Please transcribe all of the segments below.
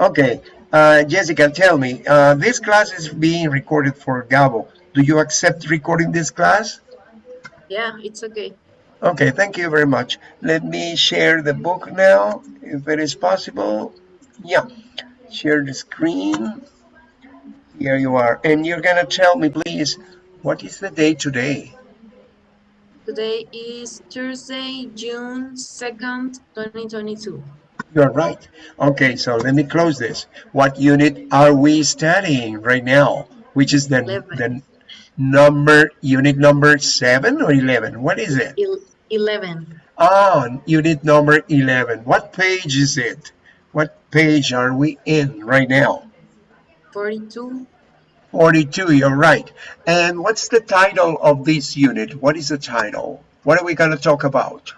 Okay, uh, Jessica, tell me, uh, this class is being recorded for Gabo. Do you accept recording this class? Yeah, it's okay. Okay, thank you very much. Let me share the book now, if it is possible. Yeah, share the screen. Here you are. And you're gonna tell me, please, what is the day today? Today is Thursday, June 2nd, 2022. You're right. Okay, so let me close this. What unit are we studying right now? Which is the, the number, unit number 7 or 11? What is it? 11. Ah, unit number 11. What page is it? What page are we in right now? 42. 42, you're right. And what's the title of this unit? What is the title? What are we going to talk about?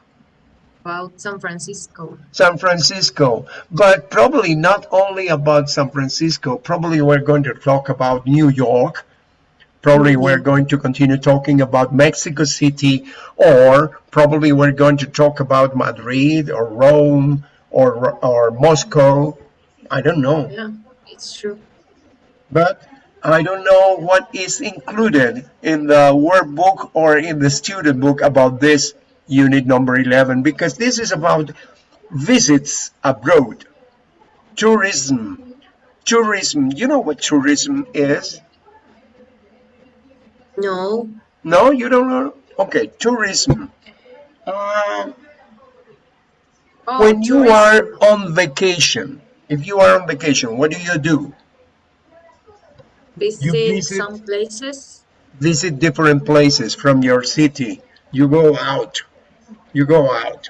About San Francisco. San Francisco, but probably not only about San Francisco. Probably we're going to talk about New York. Probably mm-hmm. we're going to continue talking about Mexico City, or probably we're going to talk about Madrid or Rome or, or Moscow. I don't know. Yeah, it's true. but I don't know what is included in the workbook or in the student book about this unit number 11 because this is about visits abroad. Tourism. Tourism. You know what tourism is? No, no you don't know? Okay tourism. Uh, oh, when you tourism. are on vacation if you are on vacation what do you do? Visit, visit- some places. visit different places from your city. You go out, you go out,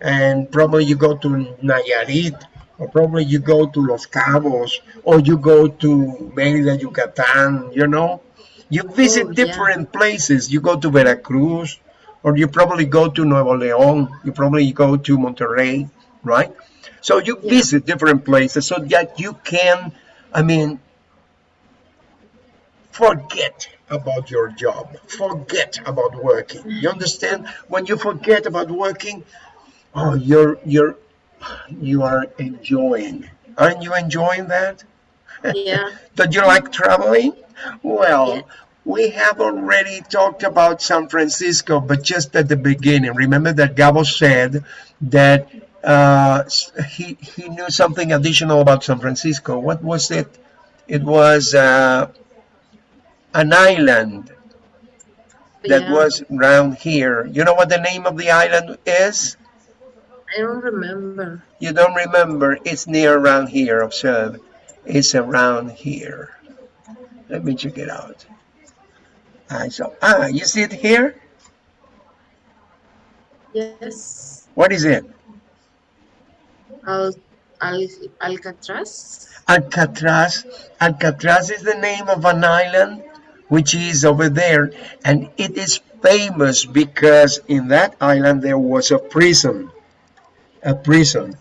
and probably you go to Nayarit, or probably you go to Los Cabos, or you go to Mérida, Yucatan, you know. You oh, visit Oh, yeah. different places. You go to Veracruz, or you probably go to Nuevo León, you probably go to Monterrey, right? So you Yeah. visit different places so that you can, I mean, forget about your job. Forget about working. You understand? When you forget about working oh you're you're you are enjoying. Aren't you enjoying that? Yeah, don't you like traveling? Well Yeah. we have already talked about san francisco but just at the beginning. Remember that gabo said that uh, he, he knew something additional about san francisco. What was it? It was uh, an island that yeah. was around here. You know what the name of the island is? I don't remember. You don't remember. It's near around here. Observe. It's around here. Let me check it out. I saw, ah, you see it here? Yes. What is it? Al, Al, Alcatraz. Alcatraz. Alcatraz is the name of an island which is over there, and it is famous because in that island there was a prison. A prison,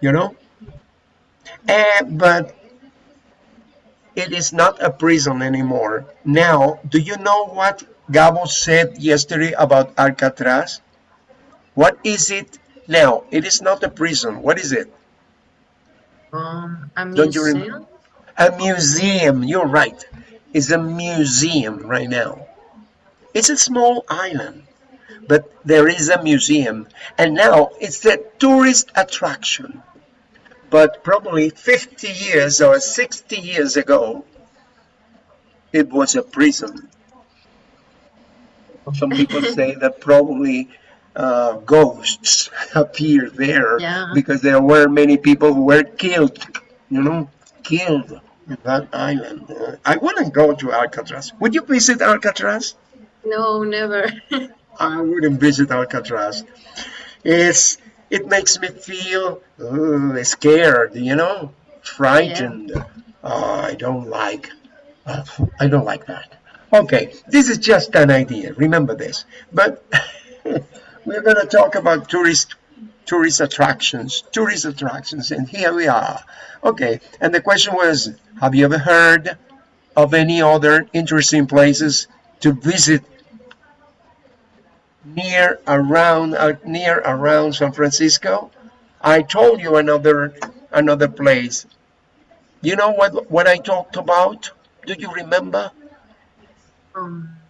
you know? And, but it is not a prison anymore. Now, do you know what Gabo said yesterday about Alcatraz? What is it now? It is not a prison. What is it? Um, a Don't you museum. A museum, you're right. It's a museum right now. It's a small island, but there is a museum. And now it's a tourist attraction. But probably 50 years or 60 years ago, it was a prison. Some people say that probably uh, ghosts appear there Yeah. because there were many people who were killed, you know, killed that island. Uh, I want to go to Alcatraz. Would you visit Alcatraz? No, never. I wouldn't visit Alcatraz. It's it makes me feel uh, scared, you know, frightened. Uh, I don't like. uh, I don't like that. Okay, this is just an idea. Remember this. But we're going to talk about tourist tourist attractions, tourist attractions, and here we are. Okay, and the question was, have you ever heard of any other interesting places to visit near around uh, near around San Francisco? I told you another another place You know what, what I talked about? Do you remember? Um,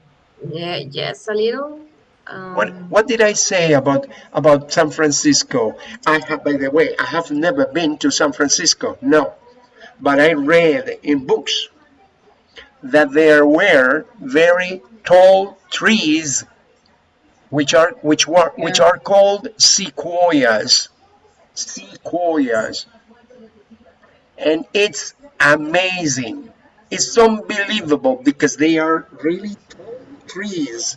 yeah, yes, a little. Um, What, what did I say about, about San Francisco? I have, by the way, I have never been to San Francisco, no. But I read in books that there were very tall trees which are which were which are called sequoias. Sequoias. And it's amazing. It's unbelievable because they are really tall trees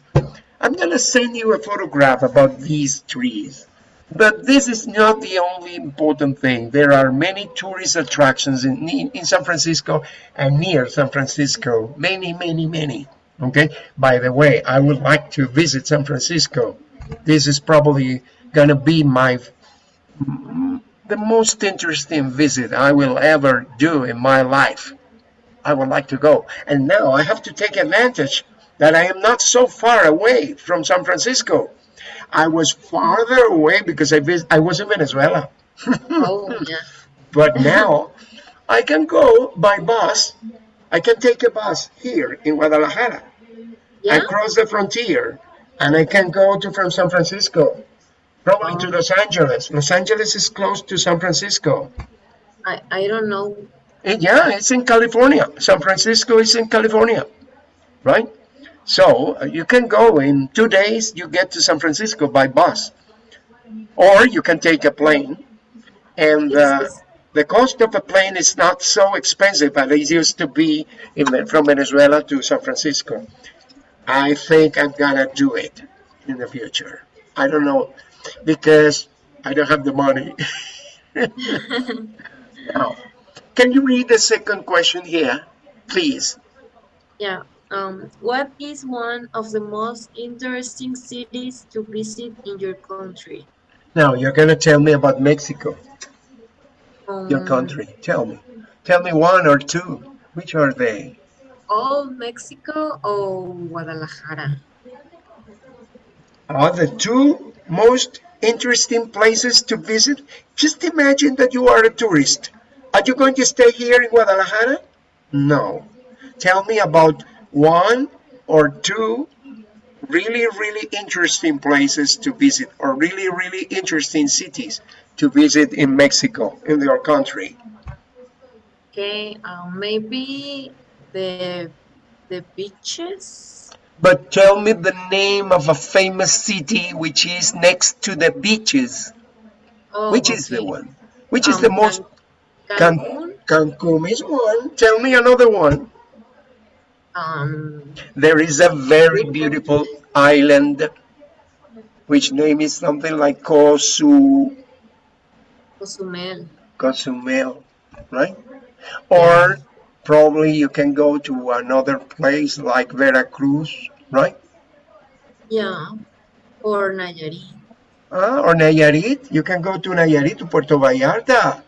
i'm gonna send you a photograph about these trees. But this is not the only important thing. There are many tourist attractions in, in san francisco and near san francisco. Many many many. Okay? By the way i would like to visit san francisco. This is probably gonna be my the most interesting visit I will ever do in my life. I would like to go. And now I have to take advantage that I am not so far away from San Francisco. I was farther away because I, vis- I was in Venezuela. oh, yeah. But now I can go by bus. I can take a bus here in Guadalajara. Yeah? I cross the frontier and I can go to from San Francisco, probably to. Los Angeles. Los Angeles is close to San Francisco. I, I don't know. Eh, Yeah, it's in California. San Francisco is in California, right? So uh, you can go in two days, you get to San Francisco by bus, or you can take a plane. And uh, the cost of a plane is not so expensive as it used to be in, from Venezuela to San Francisco. I think I'm gonna do it in the future. I don't know because I don't have the money. now, can you read the second question here, please? yeah. Um, what is one of the most interesting cities to visit in your country? Now you're gonna tell me about Mexico, your Um, country. Tell me. Tell me one or two. Which are they? All Mexico or Guadalajara? Are the two most interesting places to visit? Just imagine that you are a tourist. Are you going to stay here in Guadalajara? No. Tell me about one or two really, really interesting places to visit or really, really interesting cities to visit in Mexico, in your country. Okay, um, maybe the the beaches. But tell me the name of a famous city which is next to the beaches. Oh, Which is the one? Which is Um, the most Can- Can- Cancun. Cancun is one. Tell me another one. Um, There is a very beautiful island which name is something like Cosu, Cozumel. Cozumel, right? Or probably you can go to another place like Veracruz, right? Yeah. Or Nayarit. Ah, or Nayarit. You can go to Nayarit, to Puerto Vallarta.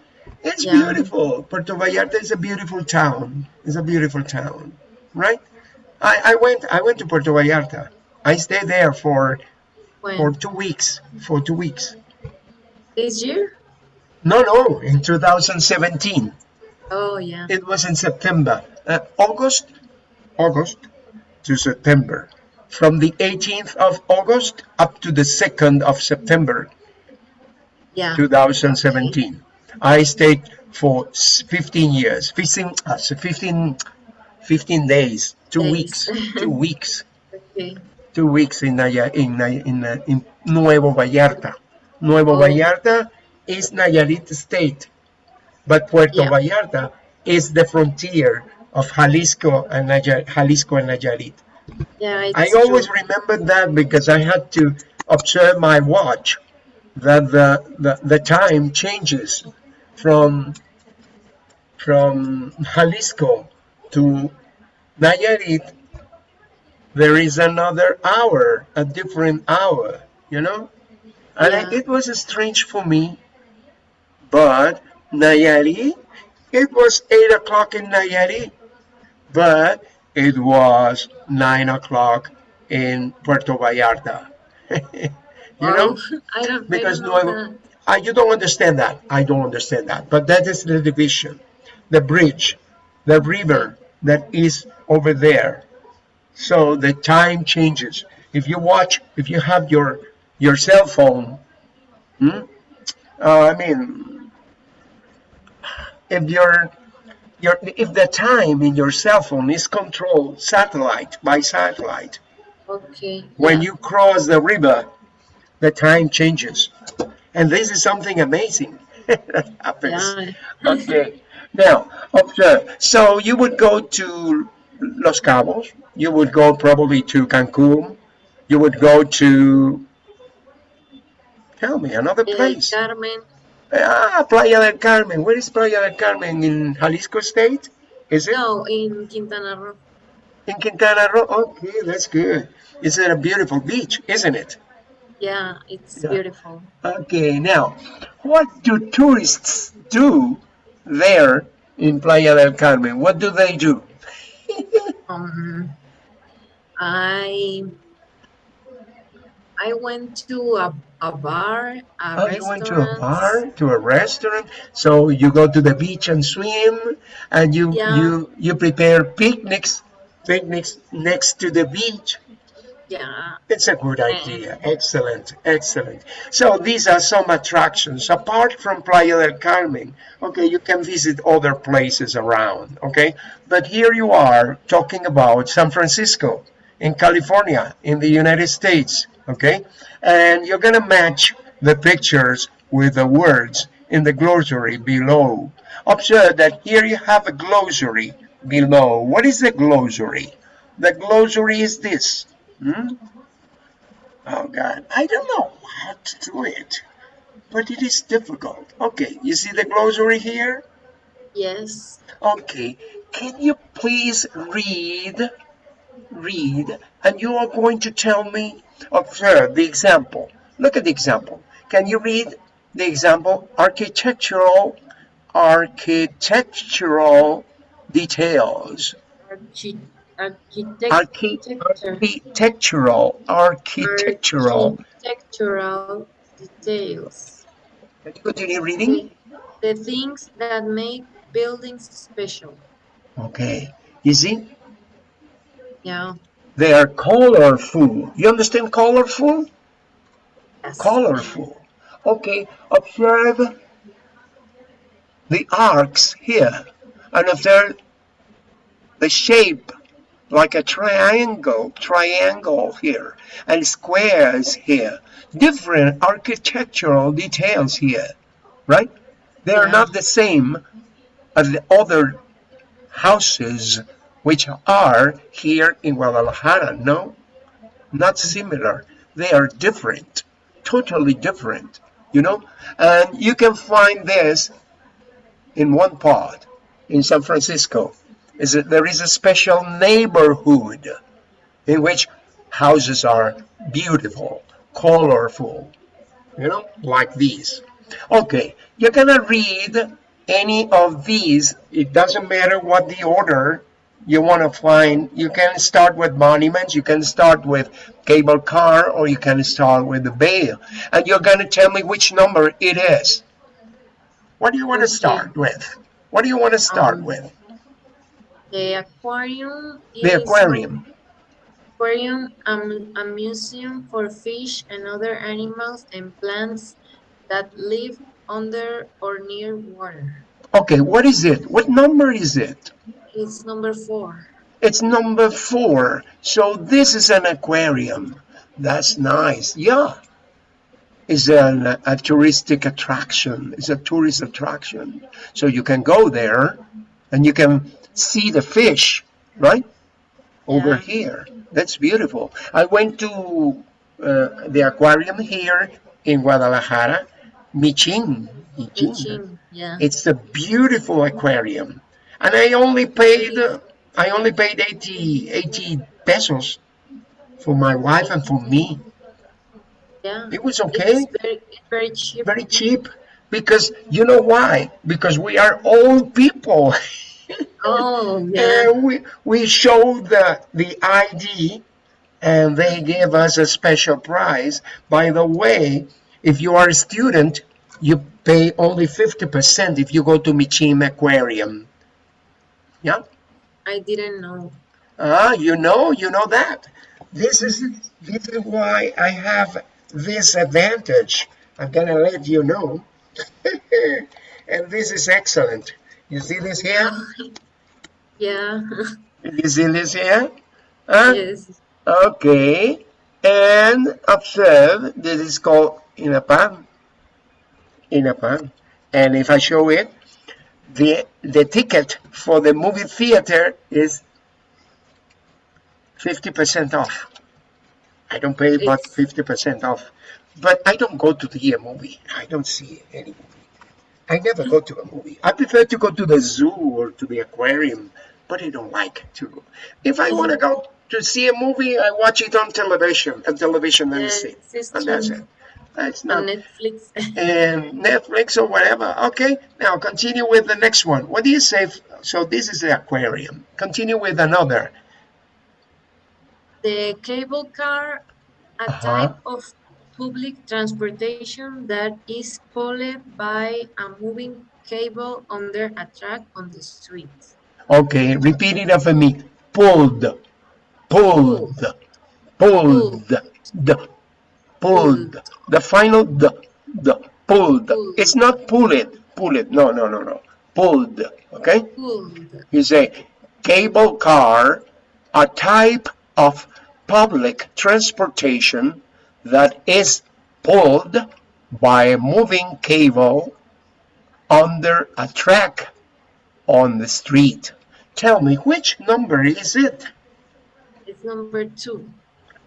It's Yeah. beautiful. Puerto Vallarta is a beautiful town. It's a beautiful town, right? I, I went I went to Puerto Vallarta. I stayed there for When? for two weeks. For two weeks. This year? No, no, in 2017. Oh, yeah. It was in September, uh, August, August to September. From the 18th of August up to the 2nd of September. Yeah. 2017. I stayed for 15 years, 15, uh, so 15, 15 days, two Days. weeks, two weeks, Okay. two weeks in Naya, in, in, uh, in Nuevo Vallarta. Nuevo Oh. Vallarta is Nayarit state, but Puerto Yeah. Vallarta is the frontier of Jalisco and Naya, Jalisco and Nayarit. Yeah, I always remember that because I had to observe my watch that the, the, the time changes from from Jalisco to Nayarit there is another hour a different hour you know and I- Yeah. it was strange for me but Nayarit it was 8 o'clock in Nayarit but it was 9 o'clock in Puerto Vallarta you know Oh, I don't, because I know Nuevo, I, you don't understand that. I don't understand that. But that is the division. the bridge, the river that is over there. So the time changes. If you watch, if you have your your cell phone, hmm, uh, I mean, if your your if the time in your cell phone is controlled satellite by satellite, Okay. when yeah. you cross the river, the time changes. And this is something amazing that happens. Yeah. Okay. Now, observe. So you would go to Los Cabos. You would go probably to Cancun. You would go to, tell me, another place. Carmen. Ah, Playa del Carmen. Where is Playa del Carmen? In Jalisco State? Is it? No, in Quintana Roo. In Quintana Roo? Okay, that's good. Is it a beautiful beach, isn't it? Yeah, it's Yeah. beautiful. Okay, now, what do tourists do there in Playa del Carmen? What do they do? Um, I I went to a, a bar, a Oh, you went to a restaurant. bar, to a restaurant, so you go to the beach and swim, and you Yeah. you you prepare picnics, picnics next to the beach. Yeah, It's a good idea. Excellent, excellent. So these are some attractions apart from Playa del Carmen. Okay, you can visit other places around. Okay, but here you are talking about San Francisco in California in the United States. Okay, and you're gonna match the pictures with the words in the glossary below. Observe that here you have a glossary below. What is the glossary? The glossary is this. Hmm? Oh God, I don't know how to do it, but it is difficult. Okay, you see the glossary here? yes. Okay, can you please read, read, and you are going to tell me, observe the example. Look at the example. Can you read the example? Architectural, architectural details. Archi- architect- Archi- architectural, architectural. architectural details. Can you continue reading? The, the things that make buildings special. Okay. You see, Yeah. they are colorful. You understand colorful? Yes. Colorful. Okay. Observe the arcs here and observe the shape like a triangle, triangle here and squares here. Different architectural details here, right? They are Yeah. not the same as the other houses which are here in Guadalajara. No, not similar. They are different, totally different, you know? And you can find this in one part in San Francisco. Is that there is a special neighborhood in which houses are beautiful, colorful, you know, like these. Okay, you're gonna read any of these. It doesn't matter what the order you want to find. You can start with monuments, you can start with cable car, or you can start with the Bay. And you're gonna tell me which number it is. What do you want to start with? What do you want to start Um, with? The aquarium is The aquarium. aquarium, um, a museum for fish and other animals and plants that live under or near water. Okay, what is it? What number is it? It's number four. It's number four. So this is an aquarium. That's nice. Yeah. It's an, a touristic attraction. It's a tourist attraction. So you can go there and you can see the fish, right? Over Yeah. here. That's beautiful. I went to uh, the aquarium here in Guadalajara, Michin. Michin. Beijing, yeah. It's a beautiful aquarium. And I only paid I only paid 80, 80 pesos for my wife and for me. Yeah. It was okay, It's very, it's very cheap. very cheap. Because you know why? Because we are old people. Oh, yeah. and we we showed the the ID and they gave us a special prize. By the way, if you are a student, you pay only 50% if you go to Michin Aquarium. Yeah. I didn't know. Ah, you know, you know that. This is this is why I have this advantage. I'm gonna let you know. and this is excellent. You see this here? Yeah. You see this here? Huh? yes. Okay. And observe, this is called INAPAM. In a pan. And if I show it, the the ticket for the movie theater is 50% off. I don't pay but 50% off. But I don't go to the movie. I don't see any movie. I never go to a movie. I prefer to go to the zoo or to the aquarium, but I don't like to. If I want to go to see a movie, I watch it on television, on television and Yes, see. And that's it. That's On not Netflix. and Netflix or whatever. Okay, now continue with the next one. What do you say? So this is the aquarium. Continue with another. the cable car, a Uh-huh. type of public transportation that is pulled by a moving cable under a track on the street. Okay, repeat it after me. Pulled, pulled, pulled, the, pulled. The final the, the pulled. Pulled. It's not pull it, pull it. No, no, no, no. Pulled. Okay. Pulled. You say cable car, a type of public transportation that is pulled by a moving cable under a track on the street. Tell me, which number is it? It's number two.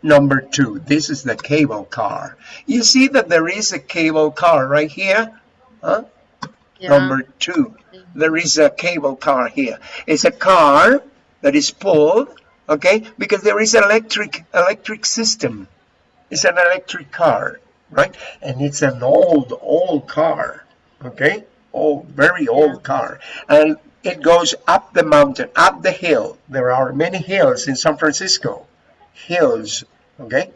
Number two, this is the cable car. You see that there is a cable car right here? Huh? Yeah. Number two, there is a cable car here. It's a car that is pulled, okay, because there is electric electric system. It's an electric car, right? And it's an old, old car, okay? Old, very old car. And it goes up the mountain, up the hill. There are many hills in San Francisco. Hills, okay?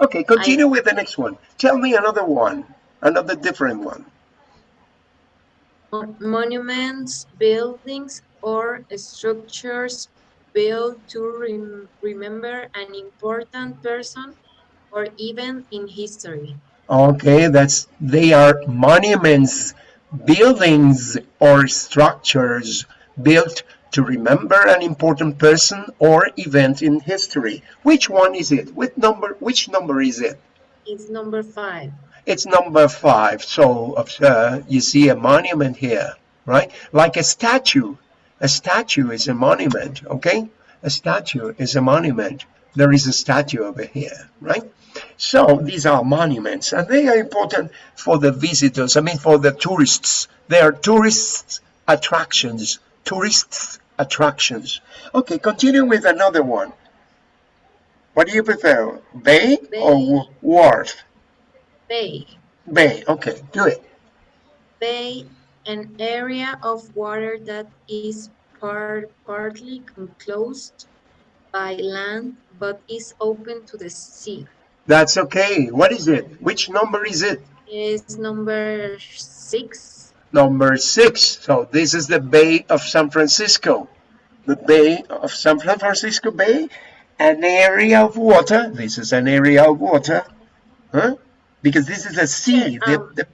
Okay, continue with the next one. Tell me another one, another different one. Monuments, buildings, or structures built to rem- remember an important person or even in history. Okay, that's they are monuments, buildings or structures built to remember an important person or event in history. Which one is it? Which number which number is it? It's number five. It's number five. So uh, you see a monument here, right? Like a statue. A statue is a monument, okay? A statue is a monument. There is a statue over here, right? So these are monuments and they are important for the visitors, I mean for the tourists. They are tourist attractions, tourist attractions. Okay, continue with another one. What do you prefer, bay, or Bay. w- wharf? Bay. Bay, okay, do it. Bay, an area of water that is part, partly enclosed by land but is open to the sea. That's okay. What is it? Which number is it? it? Is number six. Number six. So this is the Bay of San Francisco. The Bay of San Francisco Bay, an area of water. This is an area of water. Huh? Because this is a sea. The, Um, the,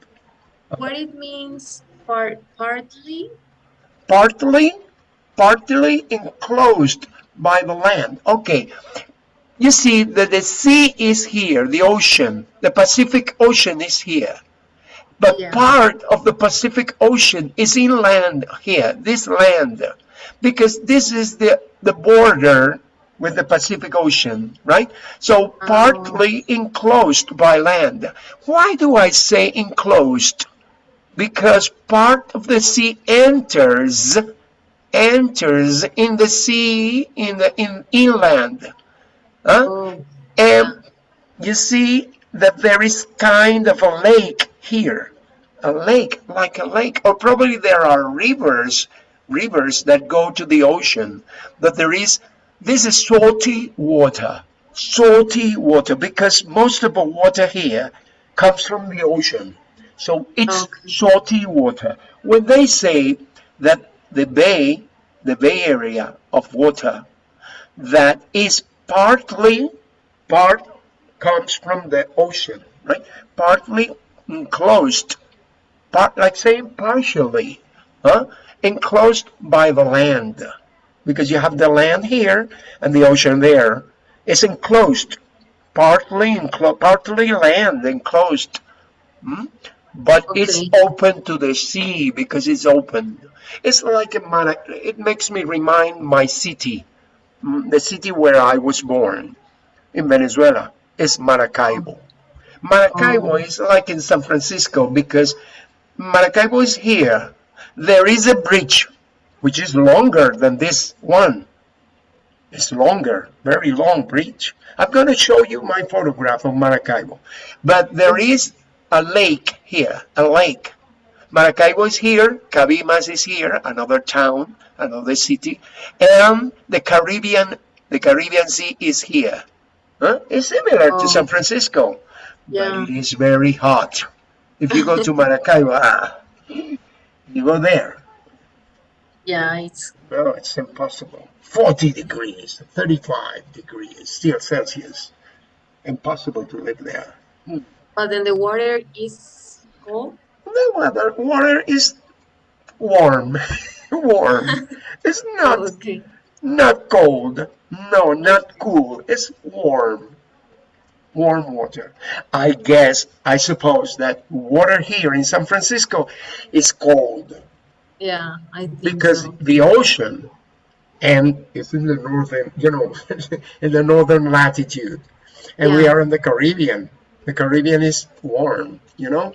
What it means part, partly partly, partly enclosed by the land. Okay. You see that the sea is here, the ocean, the Pacific Ocean is here. But Yeah. part of the Pacific Ocean is inland here, this land, because this is the, the border with the Pacific Ocean, right? So partly oh. enclosed by land. Why do I say enclosed? Because part of the sea enters enters in the sea in the in inland. Huh? oh, And you see that there is kind of a lake here. A lake, like a lake. Or probably there are rivers, rivers that go to the ocean. But there is, this is salty water. Salty water, because most of the water here comes from the ocean. So it's Okay. salty water. When they say that the bay, the Bay Area of water that is partly, part comes from the ocean, right? Partly enclosed, part, like saying partially, huh? enclosed by the land. Because you have the land here and the ocean there. It's enclosed, partly, enclo partly land enclosed. Hmm? But okay. it's open to the sea because it's open. It's like a, man. it makes me remind my city, Mm, the city where I was born in Venezuela is Maracaibo. Maracaibo oh. is like in San Francisco because Maracaibo is here. There is a bridge which is longer than this one. It's longer, very long bridge. I'm going to show you my photograph of Maracaibo. But there is a lake here, a lake. Maracaibo is here, Cabimas is here, another town, another city, and the Caribbean, the Caribbean Sea is here. Huh? It's similar oh. to San Francisco, yeah. but it is very hot. If you go to Maracaibo, ah, you go there. Yeah, it's... No, it's impossible. 40 degrees, 35 degrees, still Celsius. Impossible to live there. But then the water is cold? The water, water is warm. warm. it's not, okay. not cold. No, not cool. It's warm. Warm water. I guess, I suppose that water here in San Francisco is cold. Yeah, I think Because so. the ocean and it's in the northern, you know, in the northern latitude. And yeah. we are in the Caribbean. The Caribbean is warm, you know?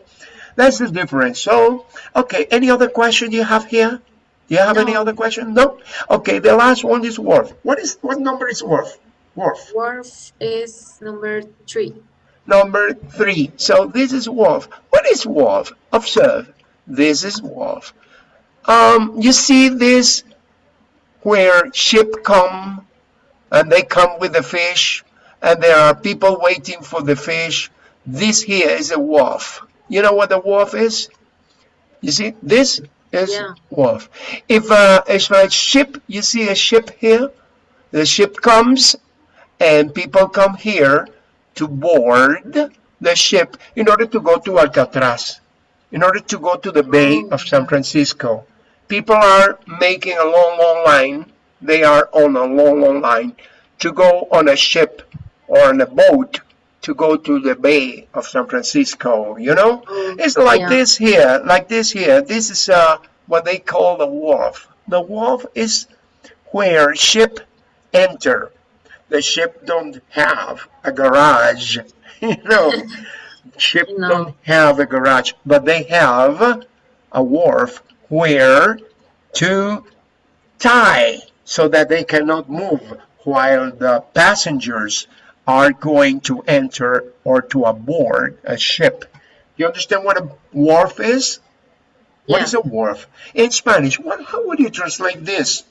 That's the difference. So, okay, any other question you have here? Do you have no. any other question? No? Okay, the last one is Wharf. What is what number is Wharf? Wharf. Wharf is number three. Number three. So this is Wharf. What is Wharf? Observe. This is Wharf. Um, you see this where ship come and they come with the fish and there are people waiting for the fish this here is a wharf. You know what the wharf is? You see, this is yeah. wharf. If, uh, if a ship, you see a ship here, the ship comes and people come here to board the ship in order to go to Alcatraz, in order to go to the Bay of San Francisco. People are making a long, long line. They are on a long, long line to go on a ship or on a boat to go to the Bay of San Francisco, you know? Mm, it's like yeah. this here, like this here. This is uh, what they call the wharf. The wharf is where ship enter. The ship don't have a garage, you know? ship no. don't have a garage, but they have a wharf where to tie so that they cannot move while the passengers are going to enter or to aboard a ship. You understand what a wharf is? Yeah. What is a wharf? In Spanish, what, how would you translate this?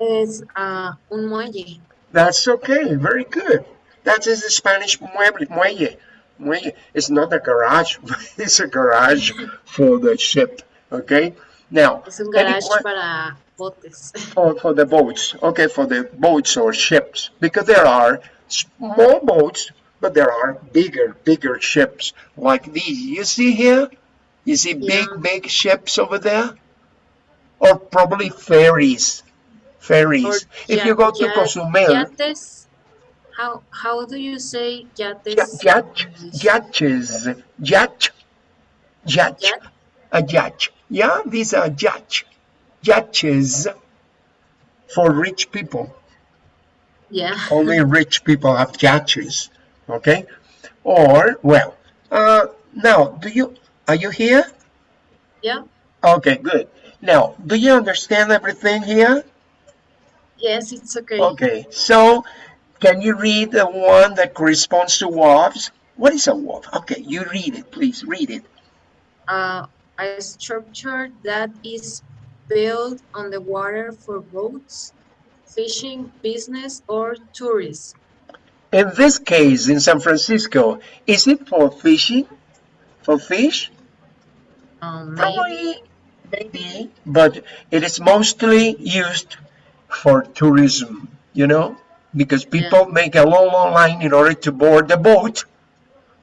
It's uh, un muelle. That's okay, very good. That is the Spanish muelle. muelle. Muelle. It's not a garage, it's a garage for the ship, okay? Now, es un garage para botes. For, for the boats, okay, for the boats or ships, because there are small boats, but there are bigger, bigger ships like these. You see here? You see big, yeah. big ships over there? Or probably ferries. Ferries. Or if you go to Cozumel. Yates. How, how do you say yates? Yacht, yachts. Yacht. Yacht. A yacht. Yeah, these are yacht. Yachts for rich people. Yeah. Only rich people have yachts. Okay. Or well, uh, now do you are you here? Yeah. Okay, good. Now, do you understand everything here? Yes, it's okay. Okay, so can you read the one that corresponds to wharves? What is a wharf? Okay, you read it, please. Read it. Uh, a structure that is built on the water for boats, fishing, business, or tourism? In this case, in San Francisco, is it for fishing? For fish? Um, Probably, maybe, but it is mostly used for tourism, you know, because people yeah. make a long, long line in order to board the boat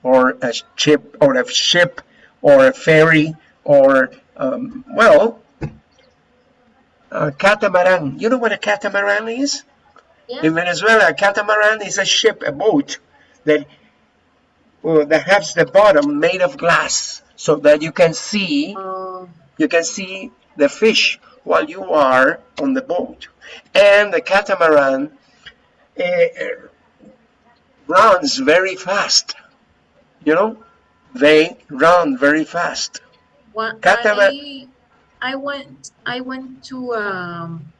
or a ship or a ship or a ferry or, um, well, a catamaran. You know what a catamaran is? Yeah. In Venezuela, a catamaran is a ship, a boat that well, that has the bottom made of glass so that you can see uh, you can see the fish while you are on the boat and the catamaran uh, runs very fast you know they run very fast well, I, I went I went to um,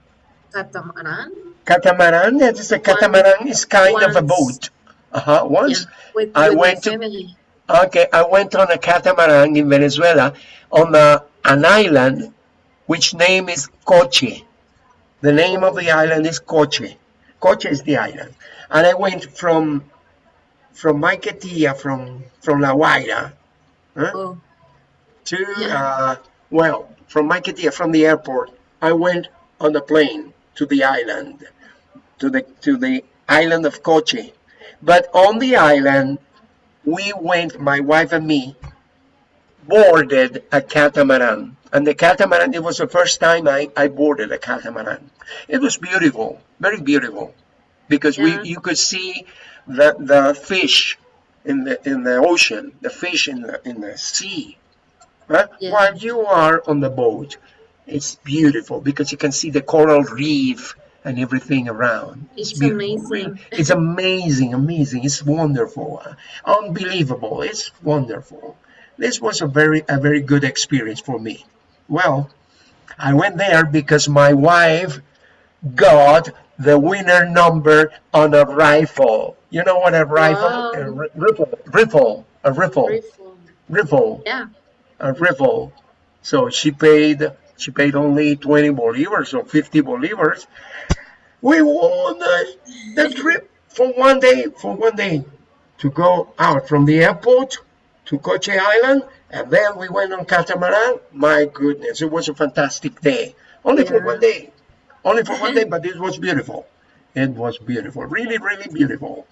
catamaran. Catamaran? That is a catamaran is kind once, of a boat. Uh-huh once? Yeah, with, I went to okay I went on a catamaran in Venezuela on a, an island which name is Coche. The name of the island is Coche. Coche is the island. And I went from from Maiquetía from from La Guaira huh? oh. to yeah. uh, well from Maiquetía from the airport I went on a plane to the island to the to the island of Coche. But on the island we went my wife and me boarded a catamaran. And the catamaran it was the first time I, I boarded a catamaran. It was beautiful very beautiful. Because yeah. we you could see the the fish in the in the ocean the fish in the in the sea yeah. while you are on the boat it's beautiful because you can see the coral reef and everything around. It's, it's amazing. it's amazing, amazing. It's wonderful, unbelievable. It's wonderful. This was a very, a very good experience for me. Well, I went there because my wife got the winner number on a rifle. You know what a rifle? Wow. A rifle, rifle, a rifle, rifle, rifle. Yeah, a rifle. So she paid she paid only 20 bolivars or 50 bolivars. We won the, the trip for one day, for one day to go out from the airport to Coche Island and then we went on catamaran. My goodness, it was a fantastic day. Only yeah. for one day. Only for one day, but it was beautiful. It was beautiful. Really, really beautiful.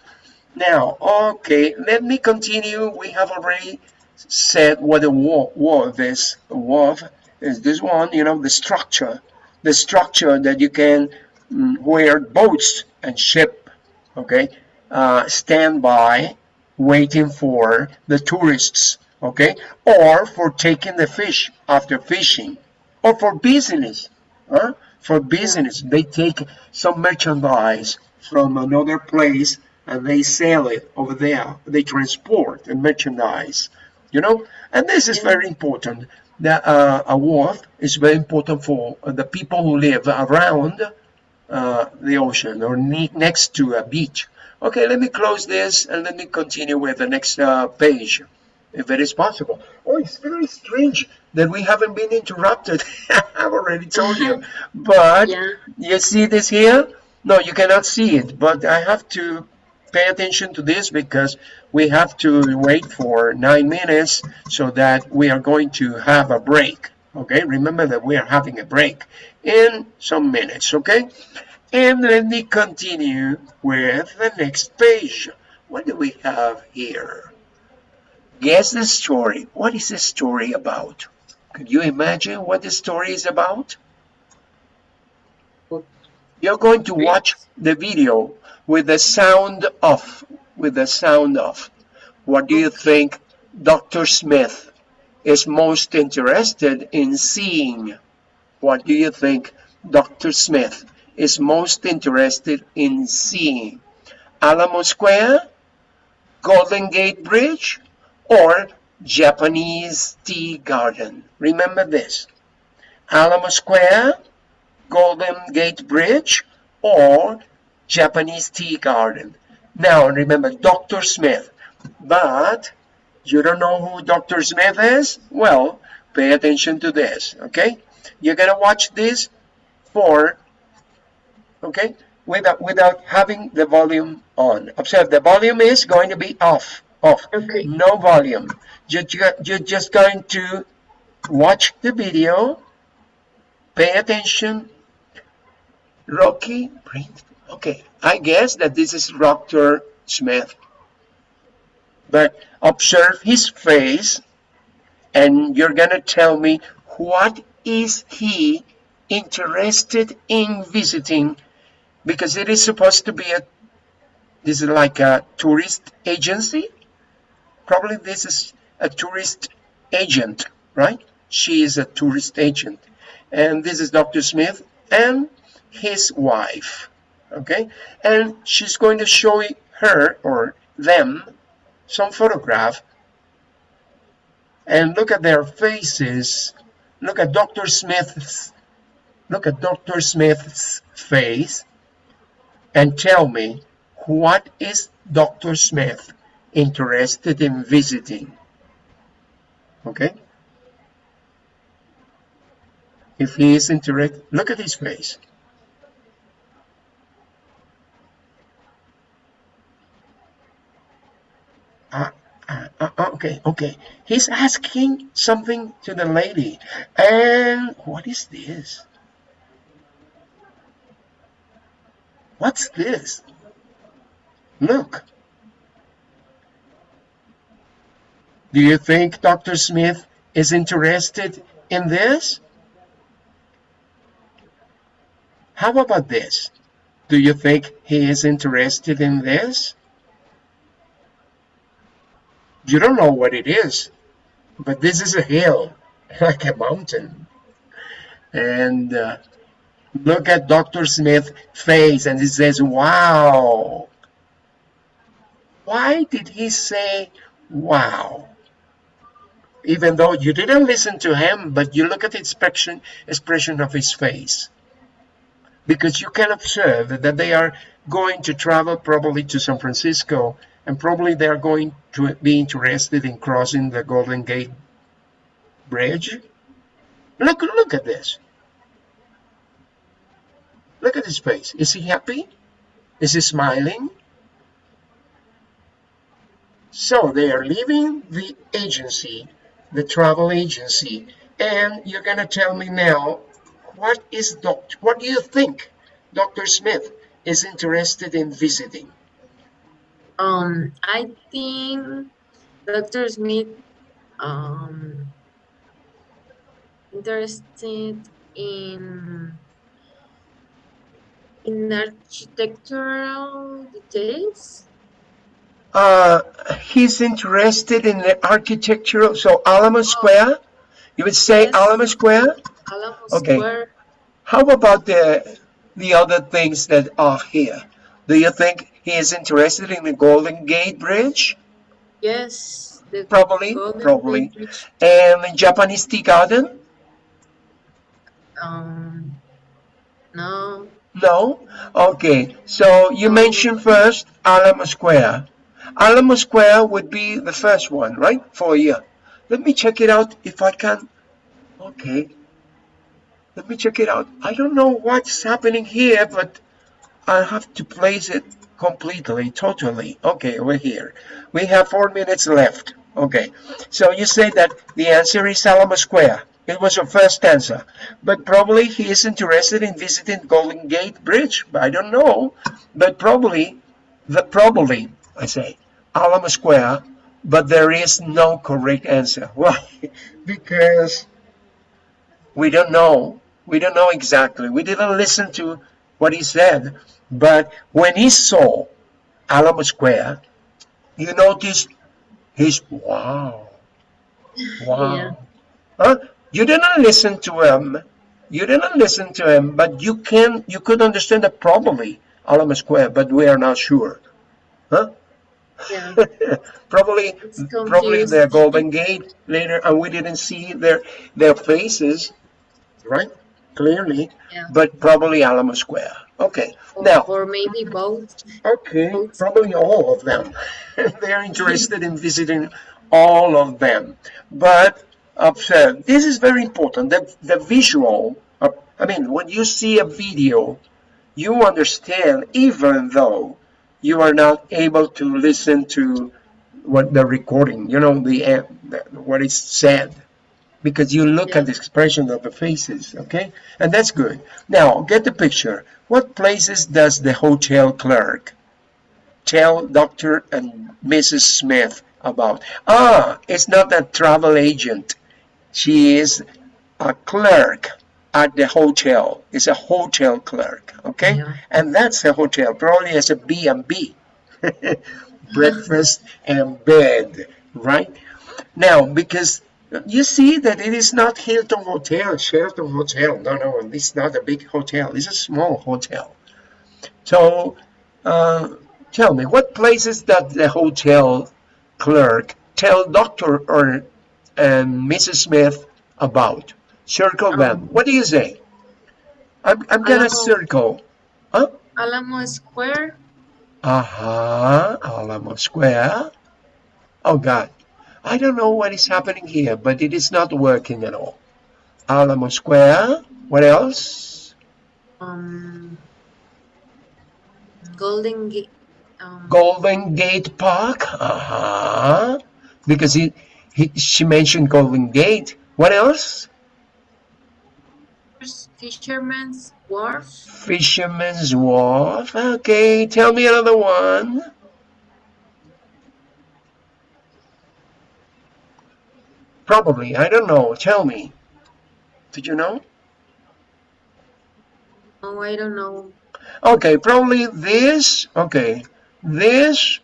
Now, okay, let me continue. We have already said what a war, is. A wharf is this one, you know, the structure, the structure that you can mm, where boats and ship, okay, uh, stand by waiting for the tourists, okay, or for taking the fish after fishing, or for business, huh? for business. They take some merchandise from another place and they sell it over there. They transport the merchandise, you know, and this is very important that uh, a wharf is very important for the people who live around uh, the ocean or ne next to a beach. Okay, let me close this and let me continue with the next uh, page, if it is possible. Oh, it's very strange that we haven't been interrupted. I've already told you. But yeah. you see this here? No, you cannot see it, but I have to pay attention to this because we have to wait for nine minutes so that we are going to have a break okay? Remember that we are having a break in some minutes okay? And let me continue with the next page. What do we have here? Guess the story. What is the story about? Could you imagine what the story is about? You're going to watch the video with the sound off, with the sound of. What do you think Dr. Smith is most interested in seeing? What do you think Dr. Smith is most interested in seeing? Alamo Square, Golden Gate Bridge, or Japanese Tea Garden? Remember this. Alamo Square, Golden Gate Bridge, or Japanese tea garden. Now, remember, Dr. Smith. But you don't know who Dr. Smith is? Well, pay attention to this, okay? You're going to watch this for, okay, without, without having the volume on. Observe, the volume is going to be off, off. Okay. No volume. You're, you're just going to watch the video, pay attention, Rocky Okay, I guess that this is Dr. Smith. But observe his face and you're gonna tell me what is he interested in visiting because it is supposed to be a this is like a tourist agency probably this is a tourist agent right she is a tourist agent and this is Dr. Smith and his wife okay and she's going to show her or them some photograph and look at their faces look at Dr. Smith's look at Dr. Smith's face and tell me what is Dr. Smith interested in visiting okay if he is interested look at his face uh, uh, okay okay. He's asking something to the lady. And what is this? What's this? Look. Do you think Dr. Smith is interested in this? How about this? Do you think he is interested in this you don't know what it is, but this is a hill, like a mountain. And uh, look at Dr. Smith's face and he says, wow. Why did he say, wow? Even though you didn't listen to him, but you look at the expression, expression of his face. Because you can observe that they are going to travel probably to San Francisco and probably they're going to be interested in crossing the Golden Gate Bridge. Look, look at this. Look at his face. Is he happy? Is he smiling? So they are leaving the agency, the travel agency, and you're going to tell me now, what is doctor, what do you think Dr. Smith is interested in visiting? Um, I think Dr. Smith um, interested in in architectural details. Uh, he's interested in the architectural. So Alamo oh. Square, you would say yes. Alamo Square. Alamo okay. Square. How about the the other things that are here? Do you think he is interested in the Golden Gate Bridge? Yes. Probably, probably. And the Japanese tea garden? Um, no. No? Okay, so you mentioned first Alamo Square. Alamo Square would be the first one, right? For you. Let me check it out if I can. Okay. Let me check it out. I don't know what's happening here, but I have to place it completely, totally. Okay, we're here. We have four minutes left. Okay, so you say that the answer is Alamo Square. It was your first answer. But probably he is interested in visiting Golden Gate Bridge. I don't know. But probably, the probably, I say, Alamo Square, but there is no correct answer. Why? because we don't know. We don't know exactly. We didn't listen to what he said. But when he saw Alamo Square, you notice his wow, wow. Yeah. Huh? You didn't listen to him. You didn't listen to him, but you can you could understand that probably Alamo Square, but we are not sure. Huh? Yeah. probably probably the Golden Gate later, and we didn't see their their faces, right? Clearly, yeah. but probably Alamo Square. Okay, or, now. Or maybe both. Okay, both. probably all of them. They're interested in visiting all of them. But observe, this is very important. The, the visual, uh, I mean, when you see a video, you understand even though you are not able to listen to what the recording, you know, the, the what is said. Because you look Yeah. at the expression of the faces, okay? And that's good. Now, get the picture. What places does the hotel clerk tell Dr. and Mrs. Smith about? Ah, it's not a travel agent. She is a clerk at the hotel. It's a hotel clerk, okay? Yeah. And that's a hotel, probably as a B and B. Breakfast and bed, right? Now, because you see that it is not Hilton Hotel, Sheraton Hotel. No, no, it's not a big hotel. It's a small hotel. So, uh, tell me, what places does the hotel clerk tell Dr. or and Mrs. Smith about? Circle them. Um, What do you say? I'm, I'm gonna circle. Huh? Alamo Square, Uh-huh. Alamo Square. Oh God. I don't know what is happening here, but it is not working at all. Alamo Square. What else? um, Golden Gate, um, Golden Gate Park. Uh-huh. Because he, he she mentioned Golden Gate. What else? Fisherman's Wharf, Fisherman's Wharf. Okay, tell me another one. Probably. I don't know. Tell me. Did you know? oh, I don't know. Okay, probably this. Okay, this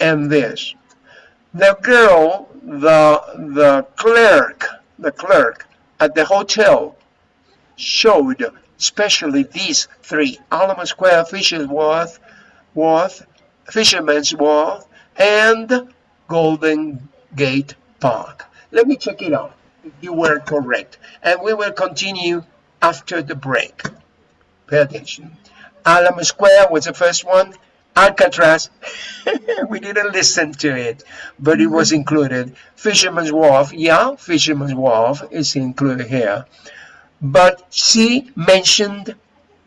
and this. The girl, the the clerk, the clerk at the hotel showed especially these three: Alamo Square, Fisher's Wharf, Wharf, Fisherman's Wharf, and Golden Gate Park. Let me check it out. You were correct, and we will continue after the break. Pay attention. Alamo Square was the first one. Alcatraz, we didn't listen to it, but it was included. Fisherman's Wharf, yeah, Fisherman's Wharf is included here. But she mentioned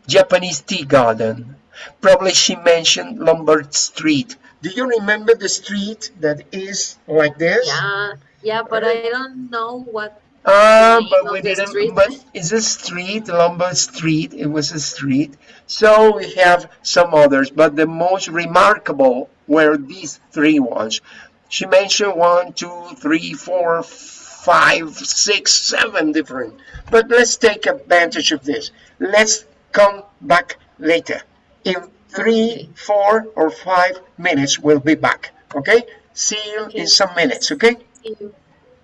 Japanese Tea Garden. Probably she mentioned Lombard Street. Do you remember the street that is like this? Yeah, yeah, but I don't know what. Ah, but we didn't. street. But it's a street, Lombard Street. It was a street. So we have some others, but the most remarkable were these three ones. She mentioned one, two, three, four, five, six, seven different. But let's take advantage of this. Let's come back later. In three, Okay. four, or five minutes, we'll be back. Okay? See you in some minutes. Okay? See you.